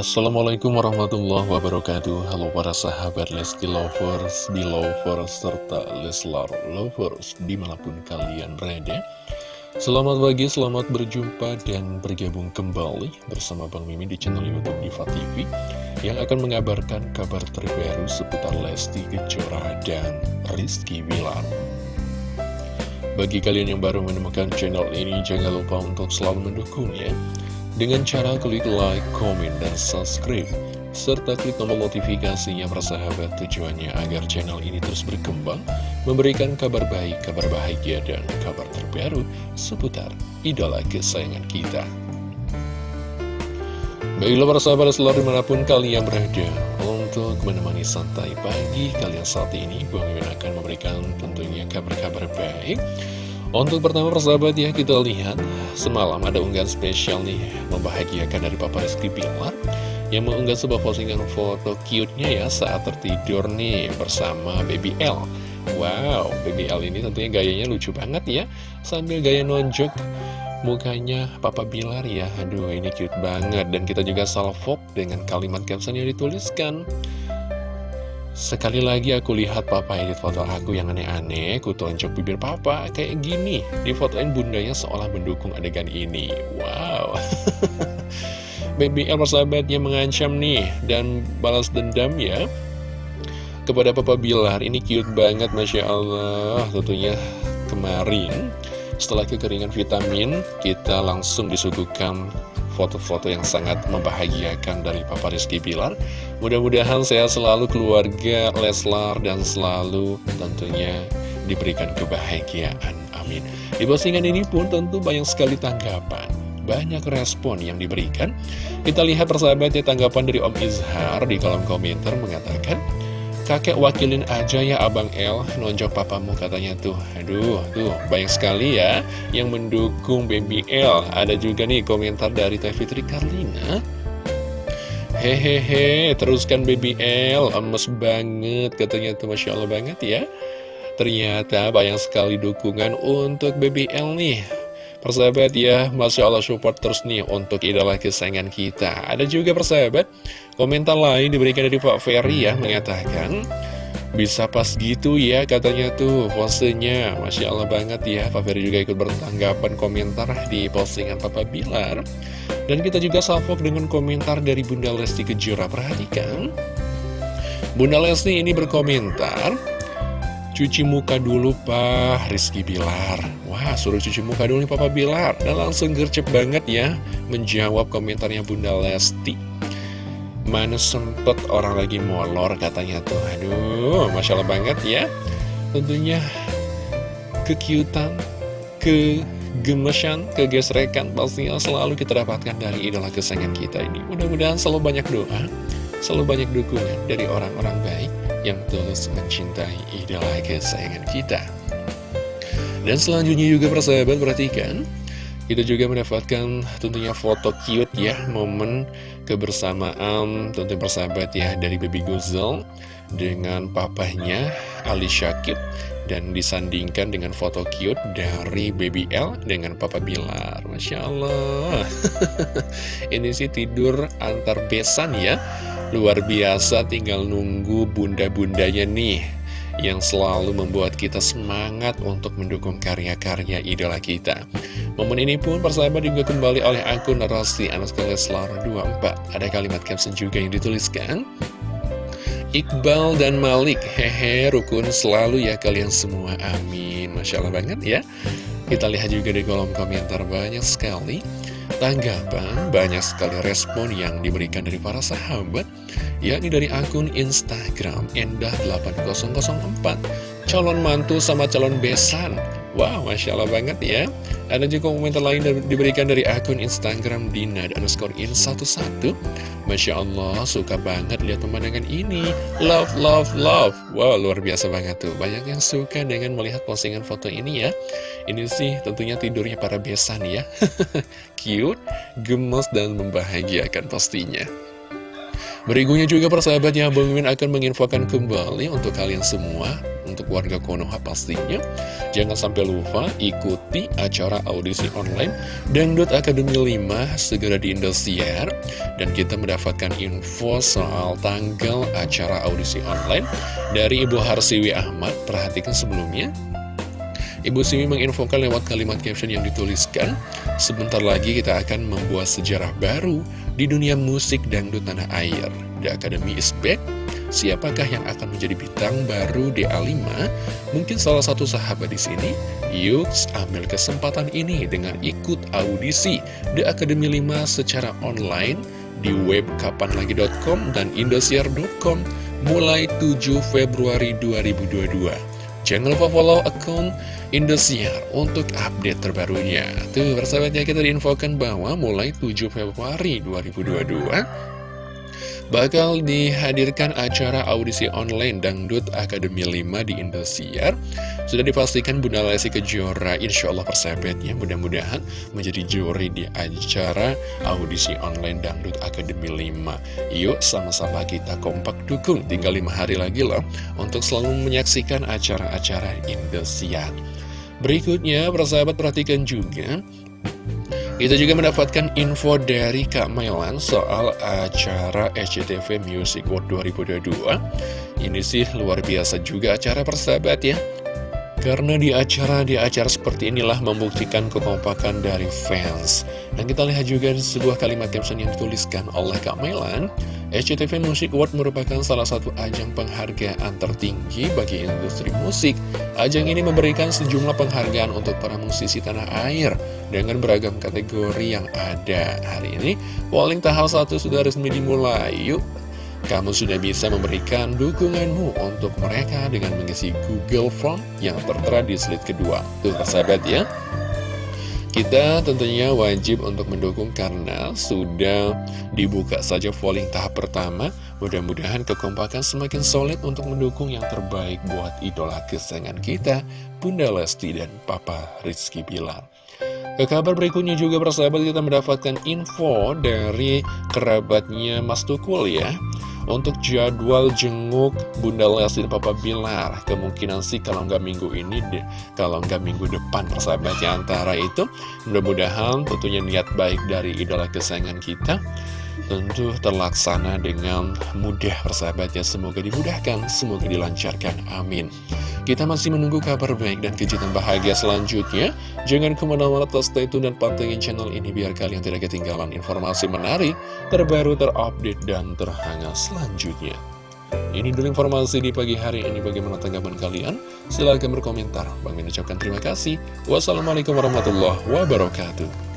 Assalamualaikum warahmatullahi wabarakatuh. Halo para sahabat Lesti Lovers, Belovers, serta Leslar Lovers di mana pun kalian berada. Selamat pagi, selamat berjumpa dan bergabung kembali bersama Bang Mimin di channel Youtube Diva TV Yang akan mengabarkan kabar terbaru seputar Lesti Kejora dan Rizky Wilar Bagi kalian yang baru menemukan channel ini, jangan lupa untuk selalu mendukungnya dengan cara klik like, komen, dan subscribe serta klik tombol notifikasinya persahabat tujuannya agar channel ini terus berkembang memberikan kabar baik, kabar bahagia, dan kabar terbaru seputar idola kesayangan kita. Baiklah para sahabat selalu di mana pun kalian berada Untuk menemani santai pagi kalian saat ini Bang Mimin akan memberikan tentunya kabar-kabar baik untuk pertama persahabat ya kita lihat semalam ada unggahan spesial nih membahagiakan dari Papa Rizky Bilar yang mengunggah sebuah postingan foto cute-nya ya saat tertidur nih bersama Baby L. Wow, Baby L ini tentunya gayanya lucu banget ya sambil gaya nonjok mukanya Papa Bilar ya. Aduh ini cute banget dan kita juga salvok dengan kalimat caption yang dituliskan. Sekali lagi aku lihat papa edit foto aku yang aneh-aneh, ku tonjok bibir papa kayak gini. Di fotoin bundanya seolah mendukung adegan ini. Wow. Baby L persahabatnya mengancam nih dan balas dendam ya. Kepada papa Bilar, ini cute banget Masya Allah. Tentunya kemarin setelah kekeringan vitamin, kita langsung disuguhkan foto-foto yang sangat membahagiakan dari Papa Rizky Bilar. Mudah-mudahan sehat selalu keluarga Leslar dan selalu tentunya diberikan kebahagiaan. Amin. Di postingan ini pun tentu banyak sekali tanggapan banyak respon yang diberikan. Kita lihat persahabatnya tanggapan dari Om Izhar di kolom komentar mengatakan kakek wakilin aja ya Abang El. Nonjok papamu katanya tuh. Aduh tuh banyak sekali ya yang mendukung baby L ada juga nih komentar dari Teh Fitri Karlina. Hehehe teruskan baby L emes banget katanya tuh. Masya Allah banget ya. Ternyata banyak sekali dukungan untuk baby L nih Persahabat ya, Masya Allah support terus nih untuk idola kesayangan kita. Ada juga persahabat, komentar lain diberikan dari Pak Ferry ya Mengatakan, bisa pas gitu ya katanya tuh posenya. Masya Allah banget ya Pak Ferry juga ikut bertanggapan komentar di postingan Papa Bilar. Dan kita juga salvok dengan komentar dari Bunda Lesti Kejora. Perhatikan. Bunda Lesti ini berkomentar Cuci muka dulu Pak Rizky Bilar. Wah suruh cuci muka dulu nih Papa Bilar. Dan langsung gercep banget ya Menjawab komentarnya Bunda Lesti. Mana sempet orang lagi molor katanya tuh. Aduh Masya Allah banget ya. Tentunya Kekiutan Kegemesan Kegesrekan Pastinya selalu kita dapatkan dari idola kesayangan kita ini. Mudah-mudahan selalu banyak doa Selalu banyak dukungan dari orang-orang baik yang tulus mencintai idola kesayangan kita. Dan selanjutnya juga persahabat perhatikan, kita juga mendapatkan tentunya foto cute ya, momen kebersamaan tentu persahabat ya dari Baby Gozel dengan papahnya Ali Syakib dan disandingkan dengan foto cute dari Baby L dengan Papa Bilar. Masya Allah. Ini sih tidur antar besan ya Luar biasa tinggal nunggu bunda-bundanya nih Yang selalu membuat kita semangat untuk mendukung karya-karya idola kita. Momen ini pun persahabat juga kembali oleh akun narasi Anas Leslar 24 Ada kalimat caption juga yang dituliskan Iqbal dan Malik, hehe rukun selalu ya kalian semua, amin. Masya Allah banget ya. Kita lihat juga di kolom komentar banyak sekali tanggapan, banyak sekali respon yang diberikan dari para sahabat, yakni dari akun Instagram Endah8004, calon mantu sama calon besan. Wow, Masya Allah banget ya. Ada juga komentar lain diberikan dari akun Instagram Dina underscore in 11 Masya Allah, suka banget lihat pemandangan ini. Love, love, love. Wow, luar biasa banget tuh. Banyak yang suka dengan melihat postingan foto ini ya. Ini sih tentunya tidurnya para besan ya. Cute, gemes, dan membahagiakan pastinya. Berikutnya juga persahabatnya Bang Mimin akan menginfokan kembali untuk kalian semua Untuk warga Konoha pastinya. Jangan sampai lupa ikuti acara audisi online Dangdut Academy 5 segera di Indosiar. Dan kita mendapatkan info soal tanggal acara audisi online Dari Ibu Harsiwi Ahmad. Perhatikan sebelumnya Ibu Simi menginfokan lewat kalimat caption yang dituliskan, sebentar lagi kita akan membuat sejarah baru di dunia musik dangdut tanah air. The Academy is back. Siapakah yang akan menjadi bintang baru DA5? Mungkin salah satu sahabat di sini. Yuk, ambil kesempatan ini dengan ikut audisi The Academy 5 secara online di web kapanlagi.com dan indosiar.com mulai 7 Februari 2022. Jangan lupa follow akun Indosiar untuk update terbarunya. Tuh, persahabatnya kita diinfokan bahwa mulai 7 Februari 2022 bakal dihadirkan acara audisi online Dangdut Akademi 5 di Indosiar. Sudah dipastikan Bunda Lesti Kejora, insya Allah persahabatnya mudah-mudahan menjadi juri di acara audisi online Dangdut Akademi 5. Yuk sama-sama kita kompak dukung, tinggal 5 hari lagi loh untuk selalu menyaksikan acara-acara Indosiar. Berikutnya, persahabat perhatikan juga kita juga mendapatkan info dari Kak Mailan soal acara SCTV Music World 2022 Ini sih luar biasa juga acara persahabat ya karena di acara di acara seperti inilah membuktikan kekompakan dari fans. Dan kita lihat juga sebuah kalimat caption yang dituliskan oleh Kak Melan, SCTV Music Award merupakan salah satu ajang penghargaan tertinggi bagi industri musik. Ajang ini memberikan sejumlah penghargaan untuk para musisi tanah air dengan beragam kategori yang ada. Hari ini, polling tahap 1 sudah resmi dimulai. Yuk, kamu sudah bisa memberikan dukunganmu untuk mereka dengan mengisi Google Form yang tertera di slide kedua. Tuh, sahabat ya. Kita tentunya wajib untuk mendukung karena sudah dibuka saja polling tahap pertama. Mudah-mudahan kekompakan semakin solid untuk mendukung yang terbaik buat idola kesayangan kita, Bunda Lesti dan Papa Rizky Bilar. Ke kabar berikutnya juga persahabat kita mendapatkan info dari kerabatnya Mas Tukul ya untuk jadwal jenguk Bunda Lesti dan Papa Bilar Kemungkinan sih kalau nggak minggu ini deh Kalau nggak minggu depan persahabatnya antara itu Mudah-mudahan tentunya niat baik dari idola kesayangan kita tentu terlaksana dengan mudah persahabatnya. Semoga dimudahkan semoga dilancarkan. Amin. Kita masih menunggu kabar baik dan kejutan bahagia selanjutnya. Jangan ke mana-mana terus stay tune dan pantengin channel ini biar kalian tidak ketinggalan informasi menarik terbaru terupdate dan terhangat selanjutnya. Ini dulu informasi di pagi hari ini. Bagaimana tanggapan kalian? Silahkan berkomentar. Bang ucapkan terima kasih. Wassalamualaikum warahmatullahi wabarakatuh